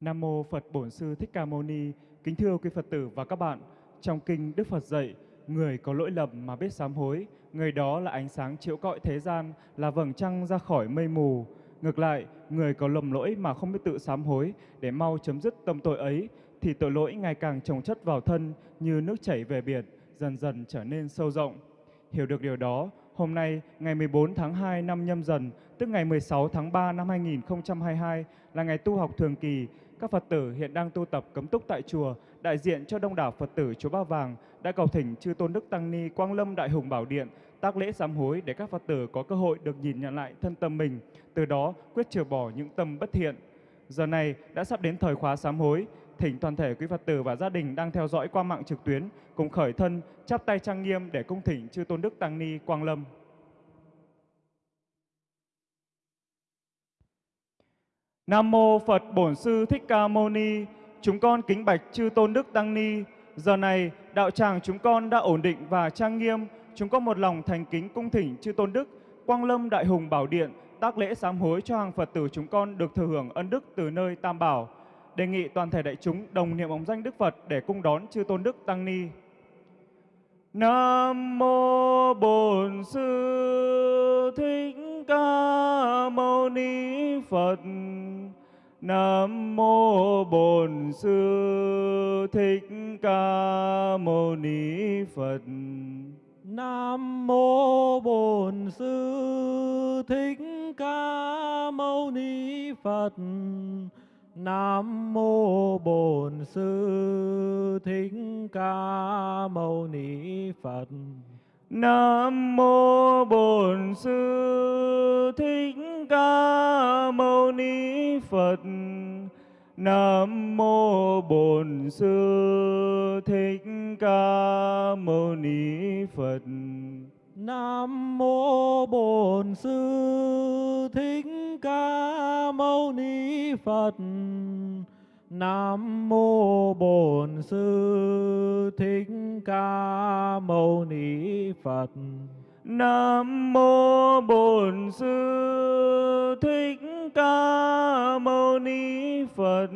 Nam mô Phật Bổn Sư Thích Ca Mâu Ni. Kính thưa quý Phật tử và các bạn, trong kinh Đức Phật dạy, người có lỗi lầm mà biết sám hối, người đó là ánh sáng chiếu cõi thế gian, là vầng trăng ra khỏi mây mù. Ngược lại, người có lầm lỗi mà không biết tự sám hối để mau chấm dứt tâm tội ấy, thì tội lỗi ngày càng chồng chất vào thân như nước chảy về biển, dần dần trở nên sâu rộng. Hiểu được điều đó, hôm nay ngày 14 tháng 2 năm nhâm dần, tức ngày 16 tháng 3 năm 2022 là ngày tu học thường kỳ, các Phật tử hiện đang tu tập cấm túc tại chùa, đại diện cho đông đảo Phật tử chùa Ba Vàng đã cầu thỉnh chư Tôn Đức Tăng Ni Quang Lâm Đại Hùng Bảo Điện tác lễ sám hối để các Phật tử có cơ hội được nhìn nhận lại thân tâm mình, từ đó quyết trừ bỏ những tâm bất thiện. Giờ này đã sắp đến thời khóa sám hối, thỉnh toàn thể quý Phật tử và gia đình đang theo dõi qua mạng trực tuyến cùng khởi thân chắp tay trang nghiêm để cung thỉnh chư Tôn Đức Tăng Ni Quang Lâm. Nam mô Phật Bổn Sư Thích Ca Mâu Ni. Chúng con kính bạch chư Tôn Đức Tăng Ni. Giờ này, đạo tràng chúng con đã ổn định và trang nghiêm. Chúng con một lòng thành kính cung thỉnh chư Tôn Đức, Quang Lâm Đại Hùng Bảo Điện, tác lễ sám hối cho hàng Phật tử chúng con được thừa hưởng ân đức từ nơi Tam Bảo. Đề nghị toàn thể đại chúng đồng niệm ống danh Đức Phật để cung đón chư Tôn Đức Tăng Ni. Nam mô Bổn Sư Thích Ca Mâu Ni Phật. Nam mô Bổn Sư Thích Ca Mâu Ni Phật. Nam mô Bổn Sư Thích Ca Mâu Ni Phật. Nam mô Bổn Sư Thích Ca Mâu Ni Phật. Nam mô Bổn Sư Thích Ca Mâu Ni Phật. Nam mô Bổn Sư Thích Ca Mâu Ni Phật. Nam mô Bổn Sư Thích Ca Mâu Ni Phật. Nam mô Bổn Sư Thích Ca Mâu Ni Phật. Nam mô Bổn Sư Thích Ca Mâu Ni Phật.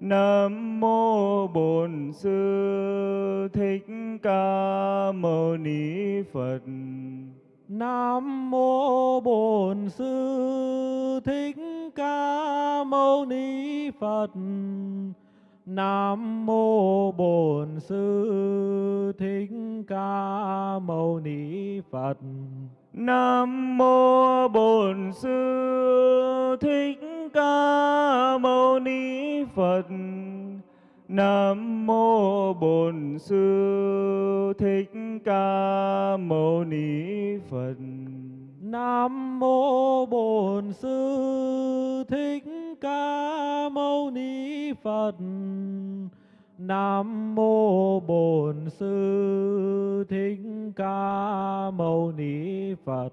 Nam mô Bổn Sư Thích Ca Mâu Ni Phật. Nam mô Bổn Sư Thích Ca Mâu Ni Phật. Nam mô Bổn Sư Thích Ca Mâu Ni Phật. Nam mô Bổn Sư Thích Ca Mâu Ni Phật. Nam mô Bổn Sư Thích Ca Mâu Ni Phật. Nam mô Bổn Sư Thích Ca Mâu Ni Phật. Nam mô Bổn Sư Thích Ca Mâu Ni Phật.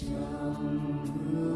相隔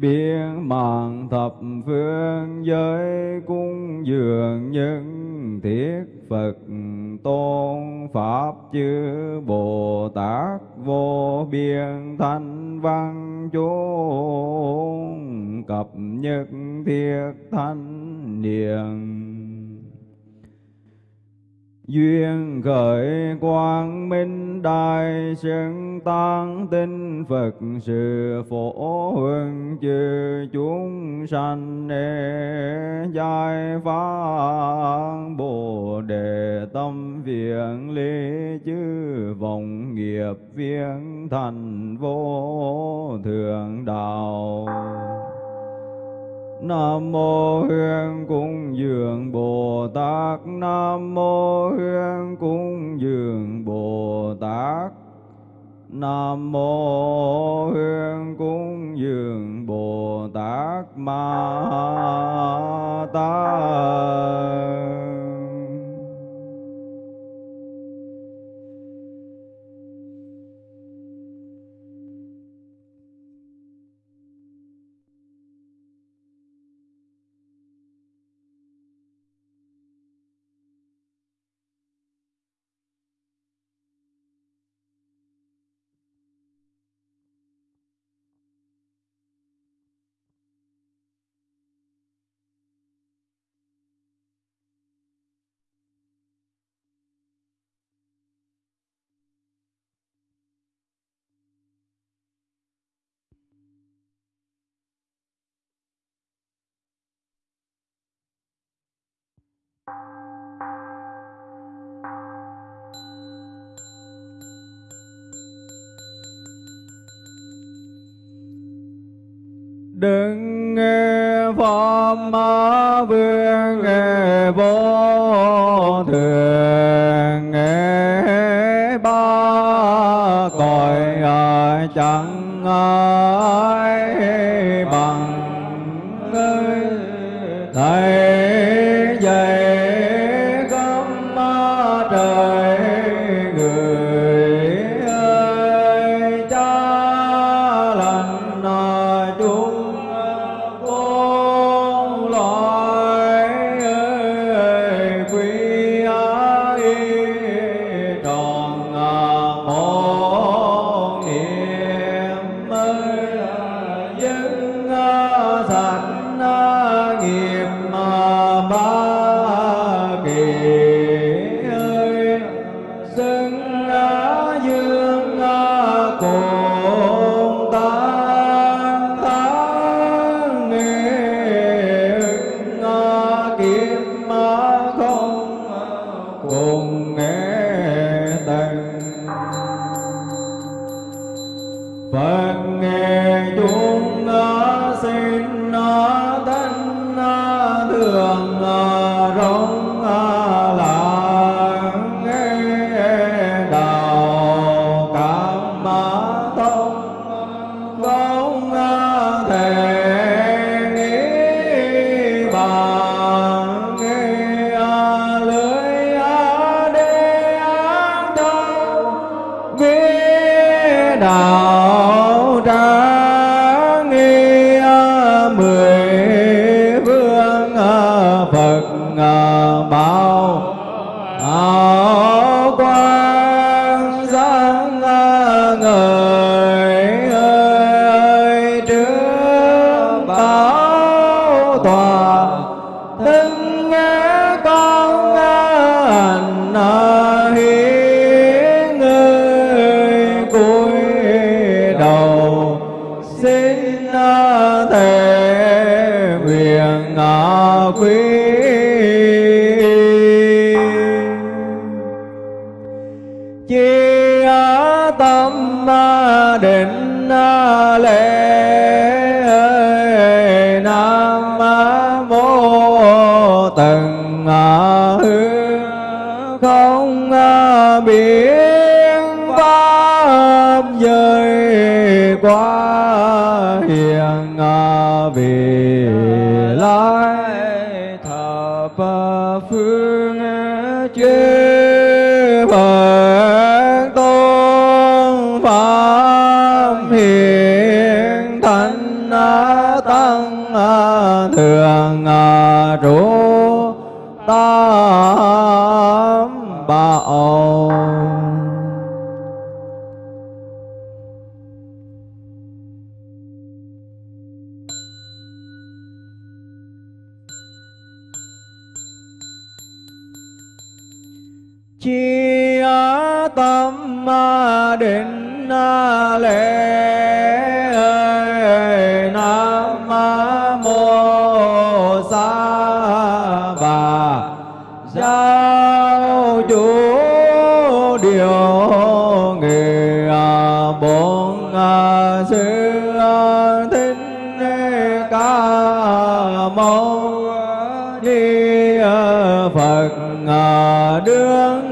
biến mạng thập phương giới cung dường những thiết Phật tôn Pháp chư Bồ Tát vô biên thanh văn chúng cập nhất thiết thanh niệm duyên khởi quang minh đại xưng tăng tinh phật, sự phổ huân chư chúng sanh giải phá bồ đề tâm viện lý chư vọng nghiệp viên thành vô thượng đạo. Nam mô Hương cung dường Bồ Tát. Nam mô Hương cung dường Bồ Tát. Nam mô Hương cung dường Bồ Tát. Ma Tát đừng nghe pháp vương nghe vô thường nghe ba cõi chẳng ai từng hư không biết pháp giới quá hiền à, vì lai thập phương chư phật tôn pháp hiền thánh tăng thường trụ ta ngờ đương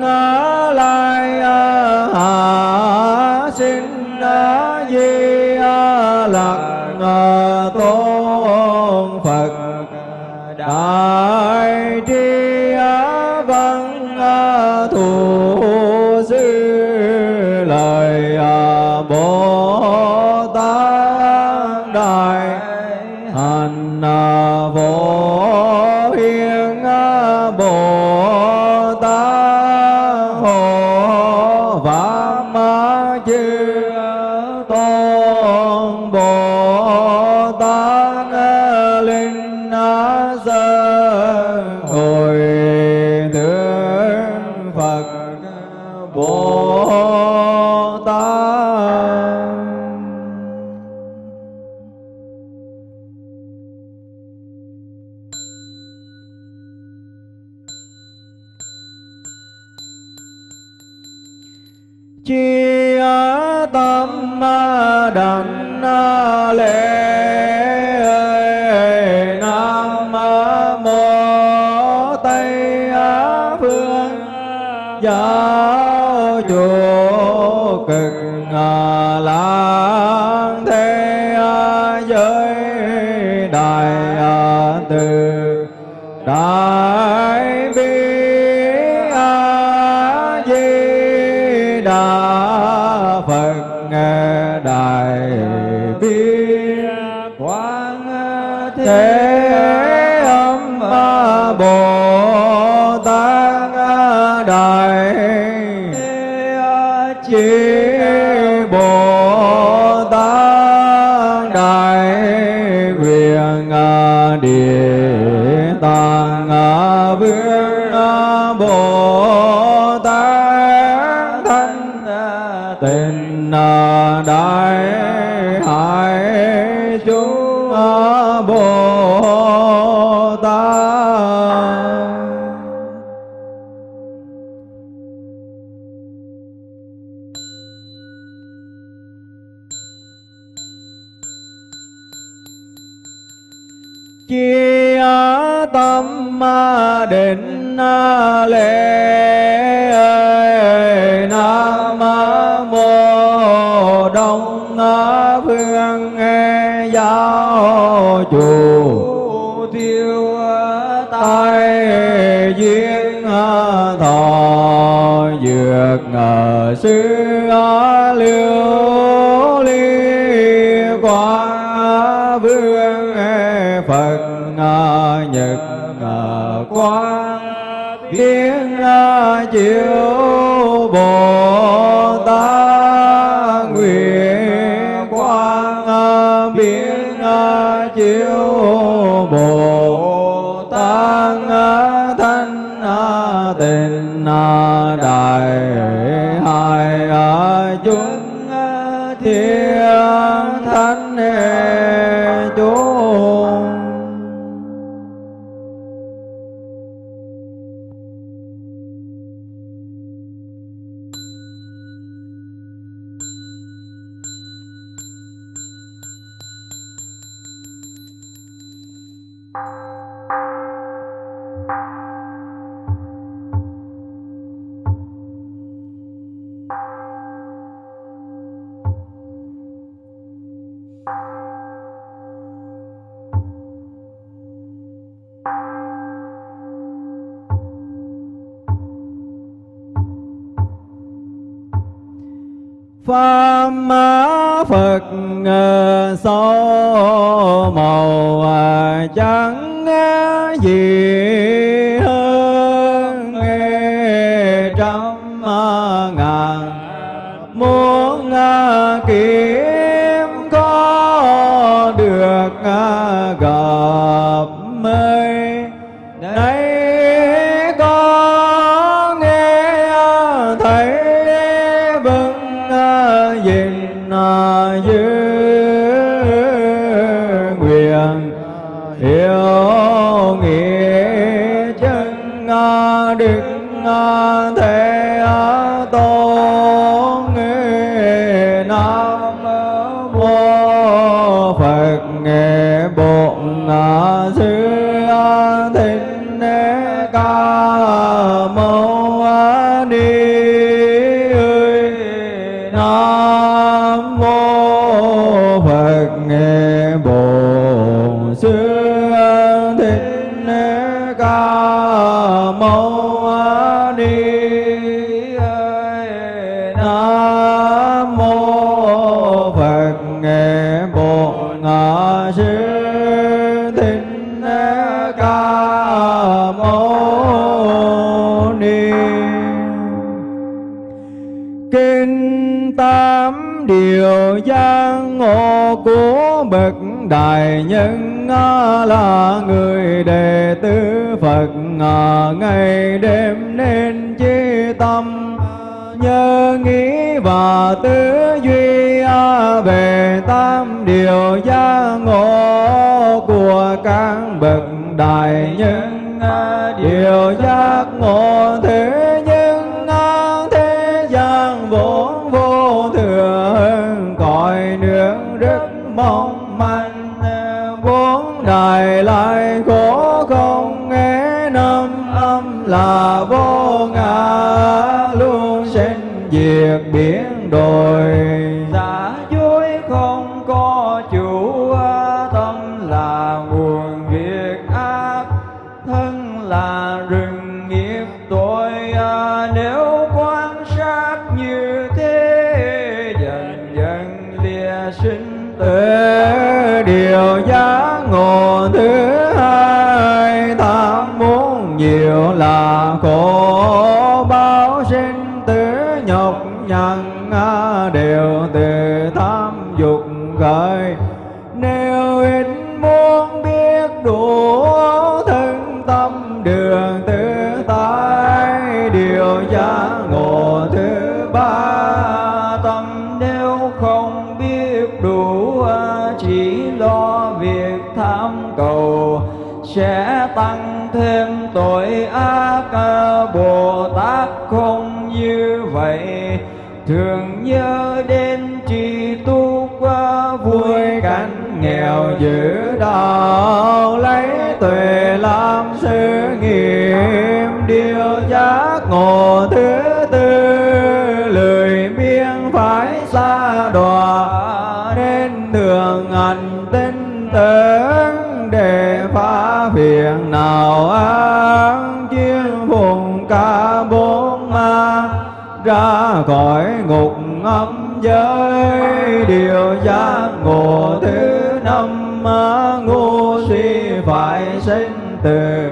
thế âm bồ tát đại chỉ bồ tát đại nguyện địa tạng vương được, ngờ sư liêu ly quá vương phật nhật quang tiếng chiếu bồ tát. Nguyện quang biến chiếu bồ tát. Thanh tịnh đại bậc đại nhân là người đệ tử Phật. Ngày đêm nên chi tâm, nhớ nghĩ và tư duy về tam điều giác ngộ của các bậc đại nhân điều giác ngộ thế vốn lại khổ không nghe năm âm là vô ngã, luôn sinh diệt biến đổi. Nhân à, đều từ tham dục khởi. Thường nhớ đến trì tu qua vui cảnh nghèo giữ đạo, lấy tuệ làm sự nghiệp, điều giác ngộ ra khỏi ngục âm giới. Điều giác ngộ thứ năm ngu si phải sinh tử,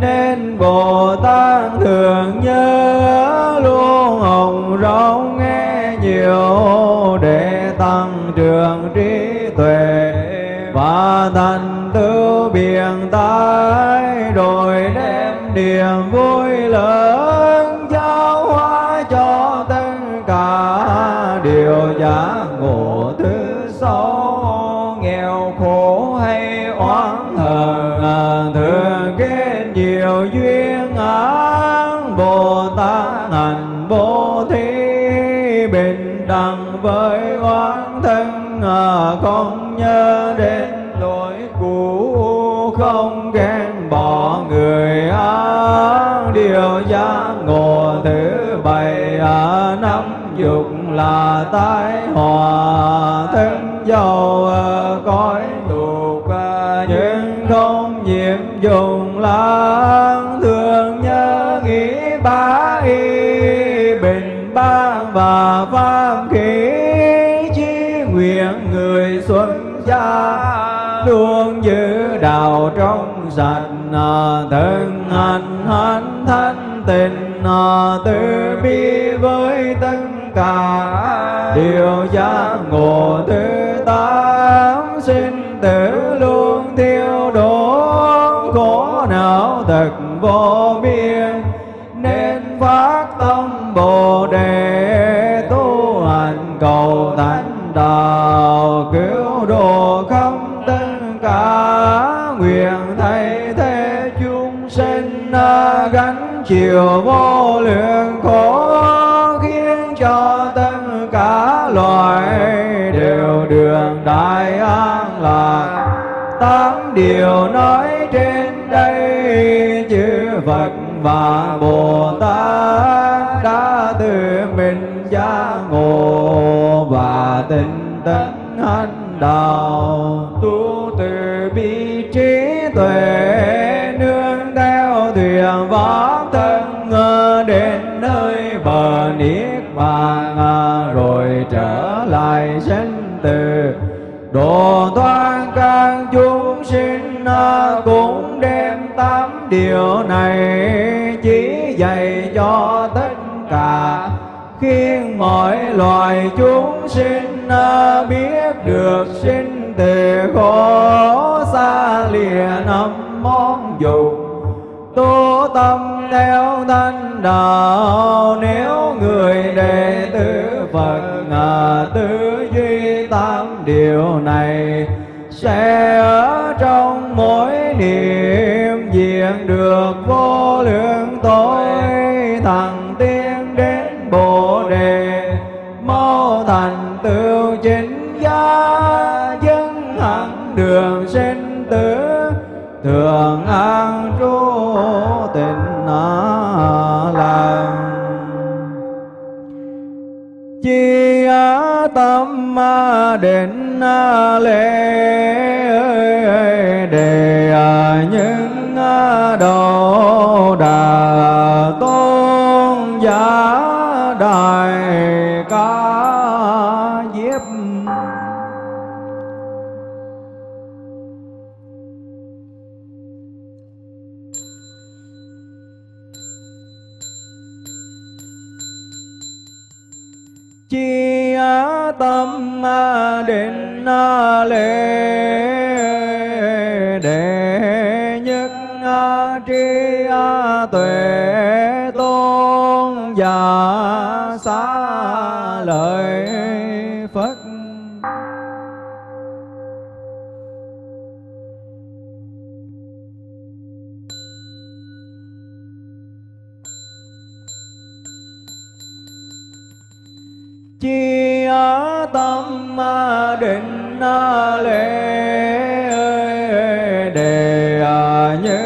nên bồ tát thường nhớ luôn hồng rộng nghe nhiều để tăng trưởng trí tuệ và thành tựu biện tái, rồi đem niềm vui thân không nhớ đến lỗi cũ không ghen bỏ người ác điều giác ngộ thứ bảy năm dục là tai hòa thân giàu cõi tục nhưng không nhiễm dùng lang thường nhớ nghĩ bá y, bình ban và pháp khi nguyện người xuân gia, luôn giữ đạo trong sạch à, thân hành hành thanh tịnh à, từ bi với tất cả. Điều giác ngộ thứ tám, sinh tử luôn thiêu đốt, khổ não thật vô biên. Chiều vô lượng khổ khiến cho tất cả loài đều đường đại an lạc. Tám điều nói trên đây, chư Phật và Bồ Tát đã tự mình giác ngộ và tinh tấn hành đạo tu. Từ. Độ thoát các chúng sinh à, cũng đem tám điều này chỉ dạy cho tất cả. Khiến mọi loài chúng sinh à, biết được sinh từ khổ xa lìa năm món dục. Tu tâm theo thanh đạo, nếu người đệ tử Phật ngà tư điều này sẽ ở trong mỗi niệm diện được vô lượng tối. Thằng tiên đến bồ đề mau thành tựu chính gia dân hẳn đường sinh tử thường an trú tịnh làm chi tâm định lễ đề đề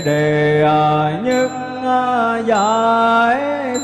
đề à, nhất à, giải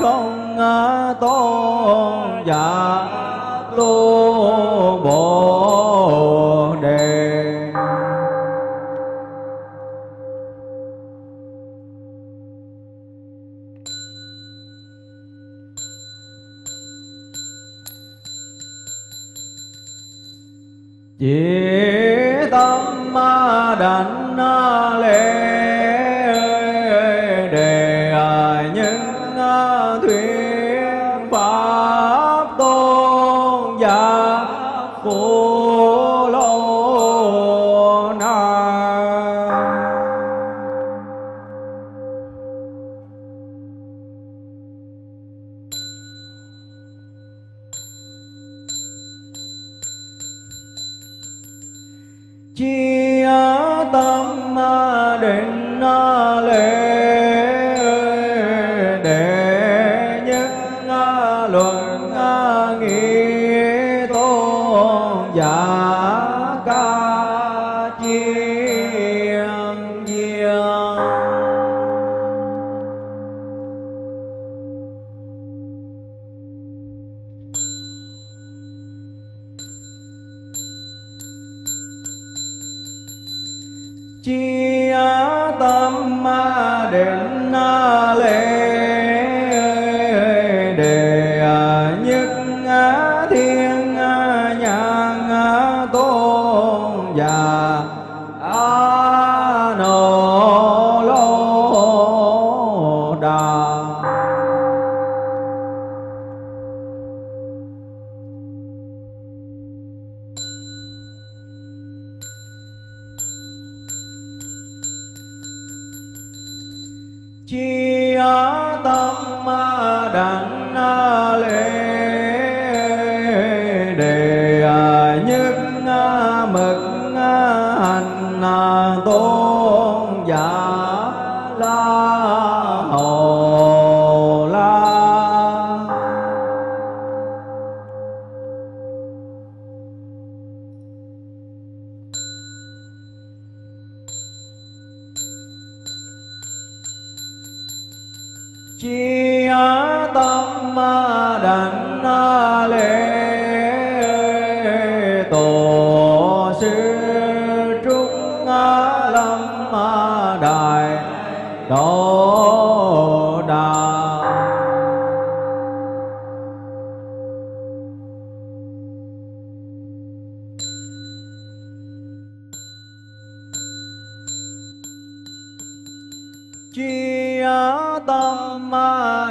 định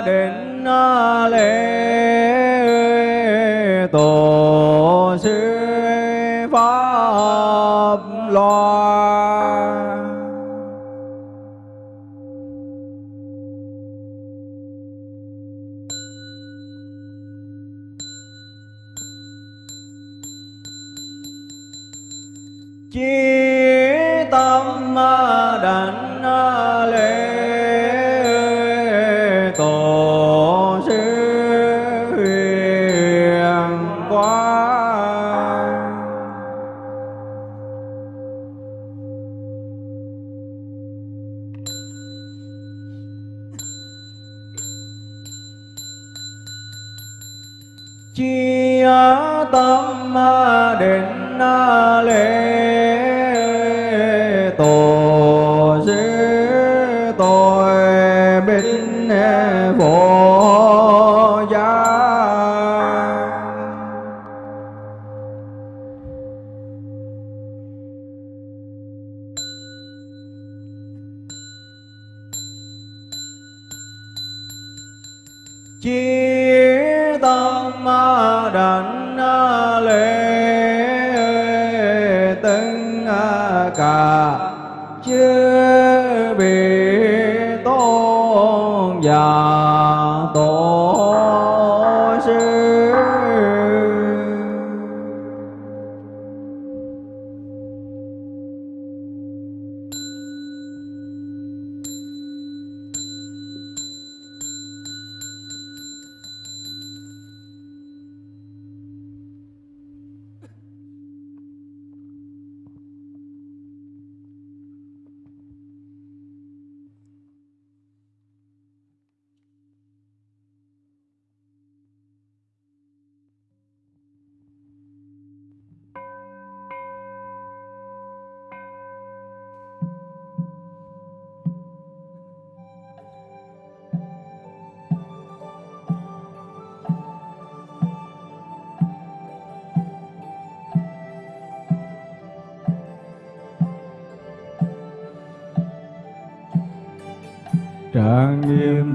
định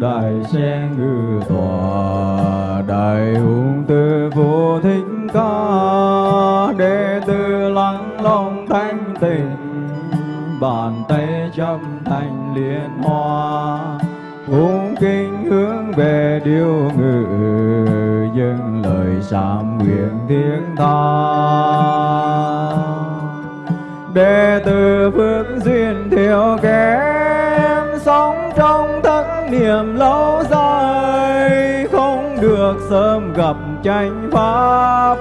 đại sen ngư tòa, đại hùng tư vô thích ca, đệ tử lắng lòng thanh tịnh, bàn tay châm thành liên hoa. Cung kính hướng về điêu ngự, dâng lời sám nguyện tiếng tha. Đệ tử phước duyên theo kẻ niệm lâu dài không được sớm gặp tranh pháp.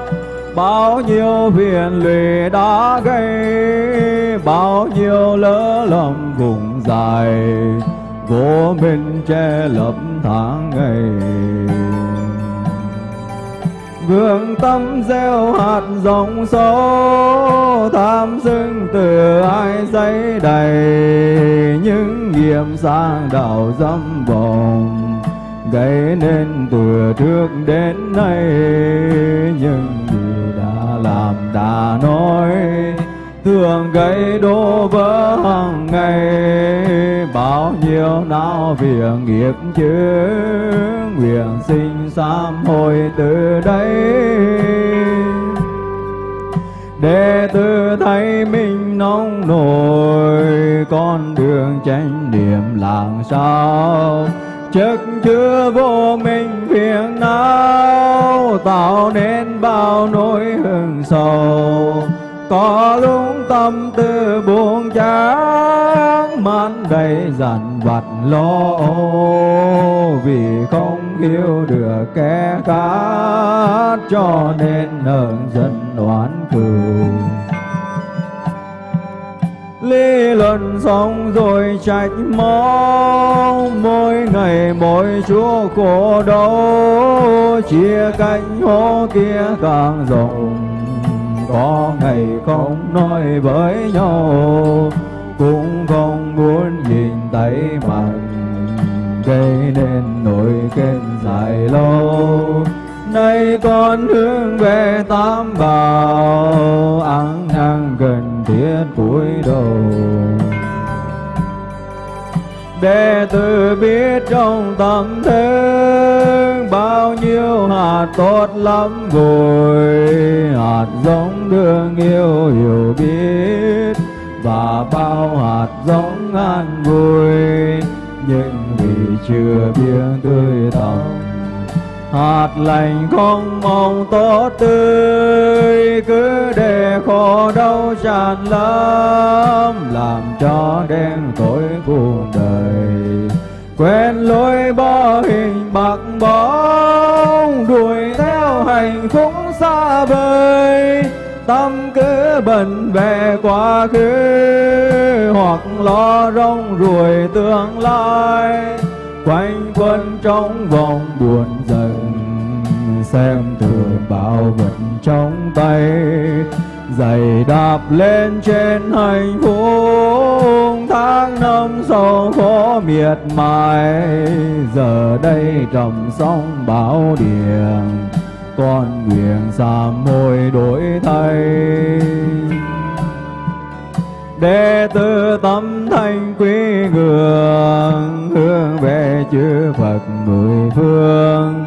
Bao nhiêu phiền lụy đã gây, bao nhiêu lỡ lầm vùng dài. Vô minh che lấp tháng ngày vương tâm gieo hạt giống số, tham dưng từ ai giấy đầy những nghiệp sang đạo dâm vọng gây nên từ trước đến nay nhưng gì đã làm đã nói. Thường gây đổ vỡ hàng ngày, bao nhiêu não việc nghiệp chướng nguyện sinh sám hối từ đây. Để tự thấy mình nóng nổi, con đường chánh niệm làm sao? Chất chứa vô minh phiền não tạo nên bao nỗi hương sầu. Có lúc tâm tư buồn chán man đầy dằn vặt lo vì không cứu được kẻ khác cho nên nợ dân oán cừu lý luận xong rồi trách móc, mỗi ngày mỗi chúa khổ đau, chia cánh hố kia càng rộng. Có ngày không nói với nhau, cũng không muốn nhìn thấy mặt gây nên nỗi khen dài lâu. Nay con hướng về tam bảo ăn năn gần thiết cúi đầu. Đệ tử biết trong tâm thức bao nhiêu hạt tốt lắm rồi. Hạt giống thương yêu, hiểu biết và bao hạt giống an vui. Nhưng chưa biết tươi tầm. Hạt lành không mong tốt tươi, cứ để khổ đau tràn lắm, làm cho đen tối cuộc đời. Quen lối bỏ hình bạc bóng, đuổi theo hạnh phúc xa vời. Tâm cứ bận về quá khứ, hoặc lo rong ruổi tương lai quanh quân trong vòng buồn giận, xem thường bao vật trong tay. Giày đạp lên trên hành phúc, tháng năm sau khó miệt mài. Giờ đây trầm sóng bão điền con nguyện xa môi đổi thay. Đệ tử tâm thanh quý chư Phật mười phương,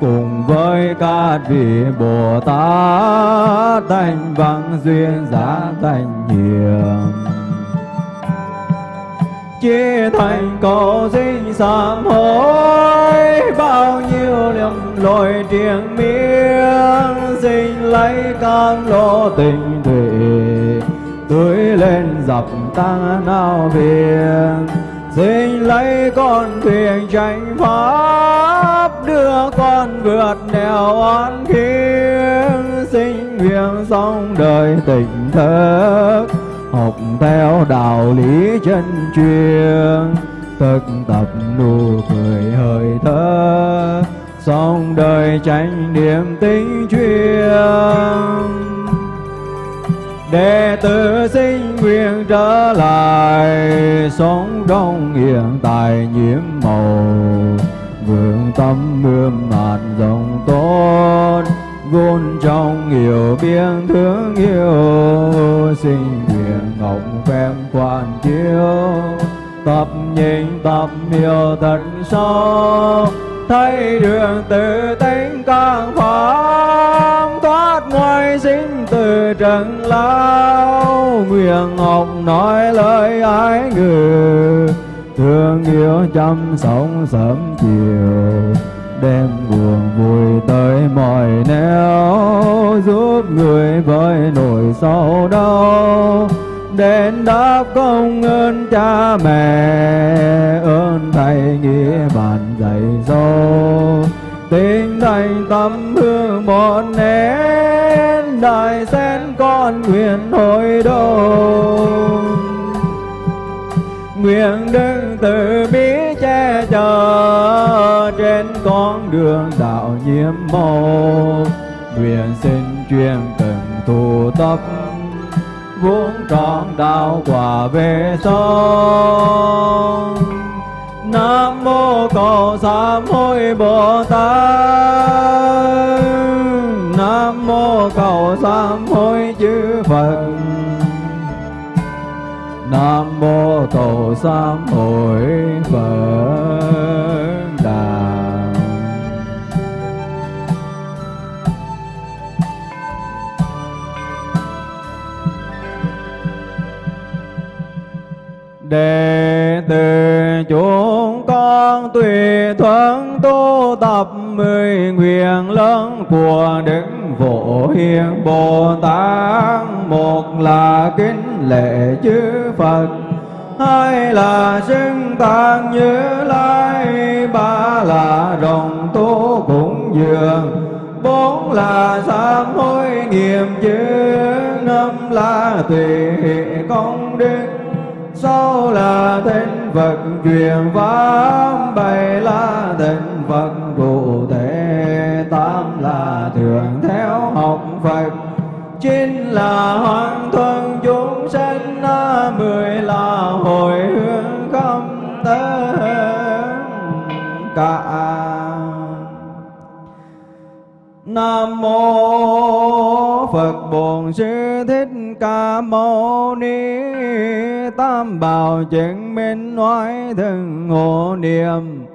cùng với các vị Bồ Tát thanh văn duyên giá thành hiền. Chia thành cầu sinh sám hối, bao nhiêu lầm lỗi triền miên, xin lấy cam lộ tình thủy tưới lên dập ta nào biển xin lấy con thuyền tranh pháp, đưa con vượt nẻo oan khiên xin nguyện xong đời tỉnh thức, học theo đạo lý chân truyền. Thực tập nụ cười hơi thở Xong đời tránh niềm tính chuyên đệ tử sinh nguyện trở lại, sống trong hiện tại nhiễm màu. Vượng tâm ươm mạt rộng tốt vốn trong hiểu biếng thương yêu. Sinh nguyện ngọc phép quan chiếu, tập nhìn tập hiểu thật sâu. Thấy đường tự tính càng pháp thoát ngoài sinh từ trần lao nguyện học nói lời ái ngữ. Thương yêu chăm sống sớm chiều, đem buồn vui tới mọi nẻo, giúp người với nỗi sầu đau. Đến đáp công ơn cha mẹ, ơn thầy nghĩa bạn dạy dỗ. Tình thành tâm hương một nén đời sen con nguyện hồi đầu nguyện đứng từ bi che chở trên con đường đạo nhiễm màu nguyện xin truyền từng tu tập vuông trọn đạo quả về sau. Nam mô cầu sám hối bồ tát nam mô cầu sám hối chư phật Nam mô cầu sám hối Phật Đà. Đệ tử chúng con tùy thuận tu tập mười nguyện lớn của Đức Phổ Hiền Bồ Tát Một là kính lệ chư Phật, Hai là xưng tạng như lai, Ba là đồng tu cũng dường, Bốn là sám hối nghiệm chữ Năm là tùy công đức, sáu là thánh Phật truyền pháp, bảy là thánh Phật cụ tám là thường theo học Phật. Chín là hoàn thuần, chúng sanh mười là hồi hướng không tên cả. Nam mô Phật Bổn Sư Thích Ca Mâu Ni. Tam Bảo chứng minh nói thường hộ niệm.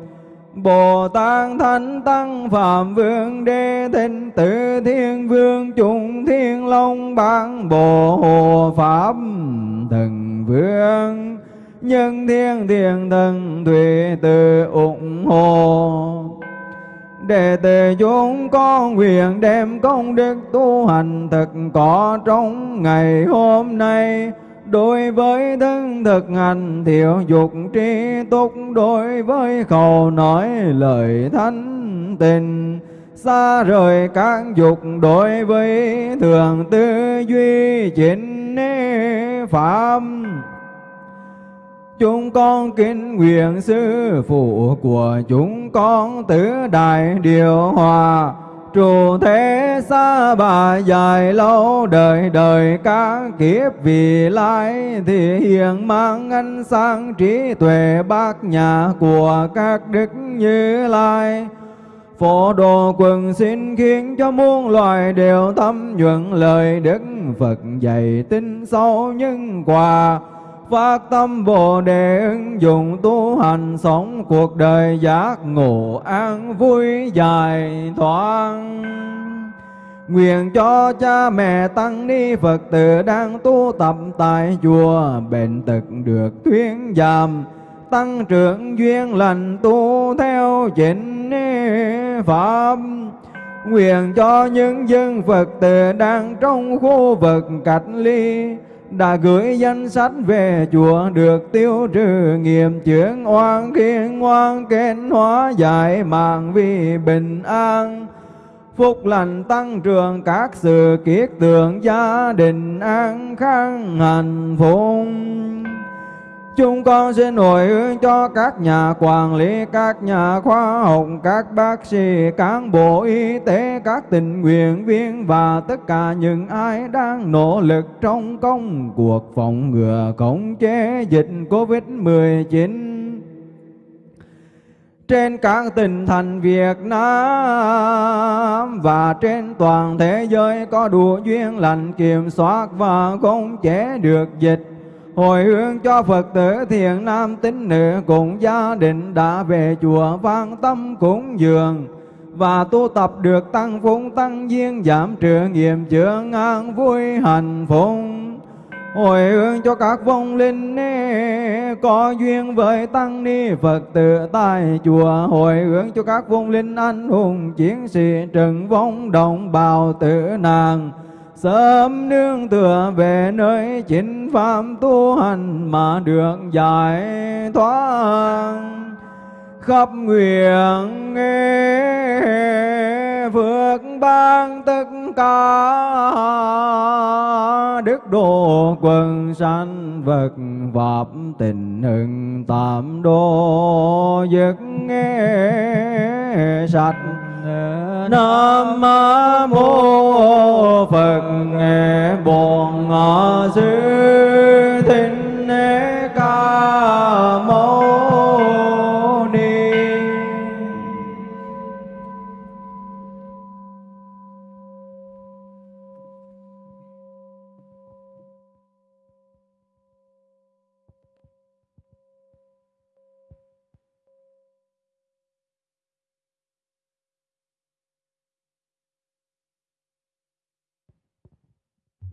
Bồ Tát Thánh Tăng Phạm Vương Đế Thịnh Tử Thiên Vương Trung Thiên Long Bản Bồ Hồ Pháp Thần Vương. Nhân Thiên Thiên Thần Thủy Tự ủng hộ. Đệ tử chúng con nguyện đem công đức tu hành thực có trong ngày hôm nay. Đối với thân thực hành, thiểu dục tri túc. Đối với khẩu nói lời thánh tình, Xa rời các dục. Đối với thường tư duy chính pháp Chúng con kính nguyện sư phụ của chúng con tứ đại điều hòa. Trụ thế xa bà dài lâu đời đời các kiếp vì lai Thì hiện mang ánh sáng trí tuệ bác nhà của các đức như lai. Phổ đồ quần xin khiến cho muôn loài đều thâm nhuận lời Đức Phật dạy tin sâu nhân quả phát tâm Bồ Đề ứng dụng tu hành sống cuộc đời giác ngộ an vui dài thoáng. Nguyện cho cha mẹ tăng ni Phật tử đang tu tập tại chùa bền tật được thuyên giảm. Tăng trưởng duyên lành tu theo chính pháp. Nguyện cho những dân Phật tử đang trong khu vực cách ly đã gửi danh sách về chùa được tiêu trừ nghiệp chướng oan khiến oan kết hóa giải mạng vì bình an. Phúc lành tăng trưởng các sự kiết tượng gia đình an khang hạnh phúc. Chúng con xin hồi hướng cho các nhà quản lý, các nhà khoa học, các bác sĩ, cán bộ y tế, các tình nguyện viên và tất cả những ai đang nỗ lực trong công cuộc phòng ngừa khống chế dịch Covid-19 trên các tỉnh thành Việt Nam và trên toàn thế giới có đủ duyên lành kiểm soát và khống chế được dịch Hồi hướng cho Phật tử thiện nam tín nữ cùng gia đình đã về chùa vang tâm cúng dường và tu tập được tăng phúng tăng duyên, giảm trừ nghiệm chướng an vui hạnh phúc. Hồi hướng cho các vong linh có duyên với tăng ni Phật tử tại chùa. Hồi hướng cho các vong linh anh hùng chiến sĩ trần vong đồng bào tử nàng sớm nương tựa về nơi chính pháp tu hành mà được giải thoát. Khắp nguyện nghe phước ban tất cả đức độ quần sanh vật pháp tình hưng tạm đô giấc nghe sạch Nam mô Phật Bổn Sư Thích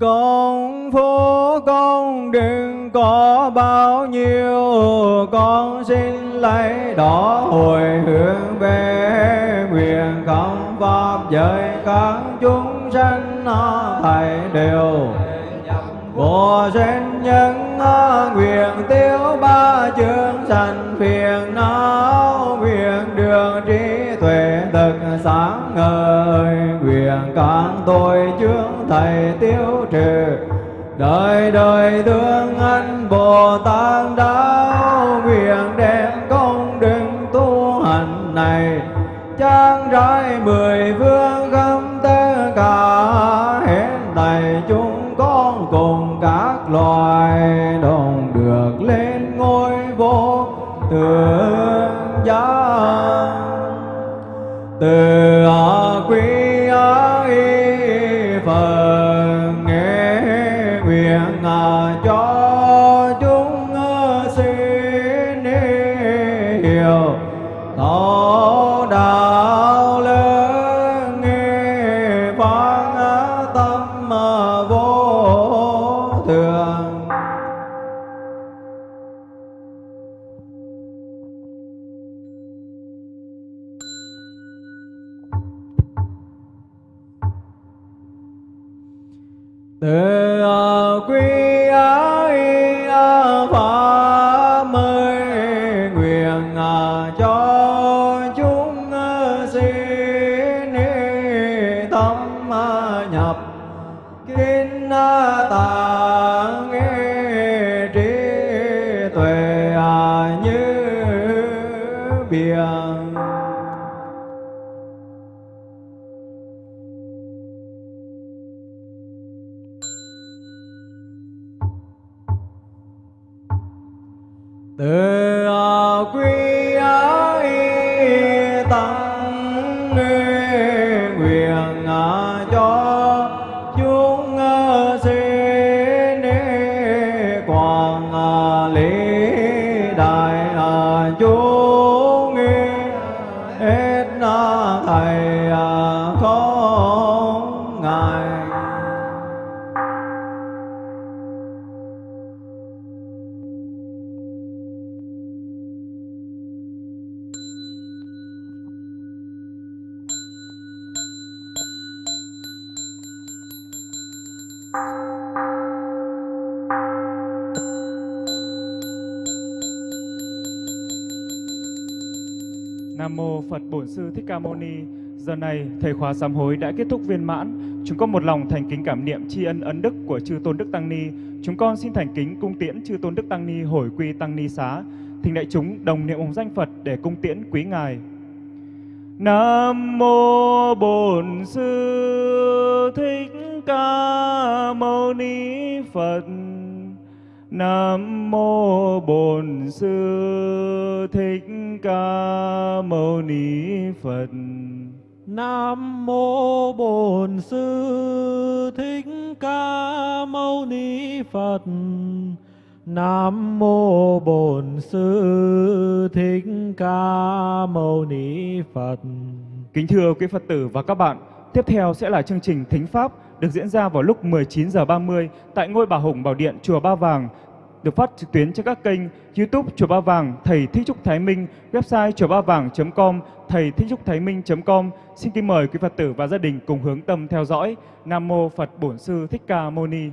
Con phố con đừng có bao nhiêu. Con xin lấy đó hồi hướng về Nguyện không pháp giới. Các chúng sanh Thầy đều Vô sinh nhân nguyện tiêu ba chương sanh phiền não Nguyện đường trí tuệ thực sáng ngời. Nguyện các tôi chương thầy tiêu trừ, Đời đời thương anh Bồ Tát đáo Nguyện đem công đức tu hành này. Trang trải mười phương khắp tất cả Hết thầy chúng con cùng các loài đồng được lên ngôi vô thượng giác từ từ quý ấy Ca Mâu Ni. Giờ này, thầy khóa sám hối đã kết thúc viên mãn. Chúng con một lòng thành kính cảm niệm tri ân ấn đức của chư tôn đức tăng ni. Chúng con xin thành kính cung tiễn chư tôn đức tăng ni hồi quy tăng ni xá. Thỉnh đại chúng đồng niệm ông danh Phật để cung tiễn quý ngài. Nam mô Bổn Sư Thích Ca Mâu Ni Phật. Nam mô Bổn Sư Thích Ca Mâu Ni Phật. Nam mô Bổn Sư Thích Ca Mâu Ni Phật. Nam mô Bổn Sư Thích Ca Mâu Ni Phật. Kính thưa quý Phật tử và các bạn, tiếp theo sẽ là chương trình Thính Pháp được diễn ra vào lúc 19 giờ 30 tại ngôi Bà Hùng Bảo Điện Chùa Ba Vàng được phát trực tuyến trên các kênh YouTube Chùa Ba Vàng, Thầy Thích Trúc Thái Minh, website chùa ba vàng.com, thầy thích trúc thái minh.com. Xin kính mời quý Phật tử và gia đình cùng hướng tâm theo dõi. Nam mô Phật Bổn Sư Thích Ca Mâu Ni.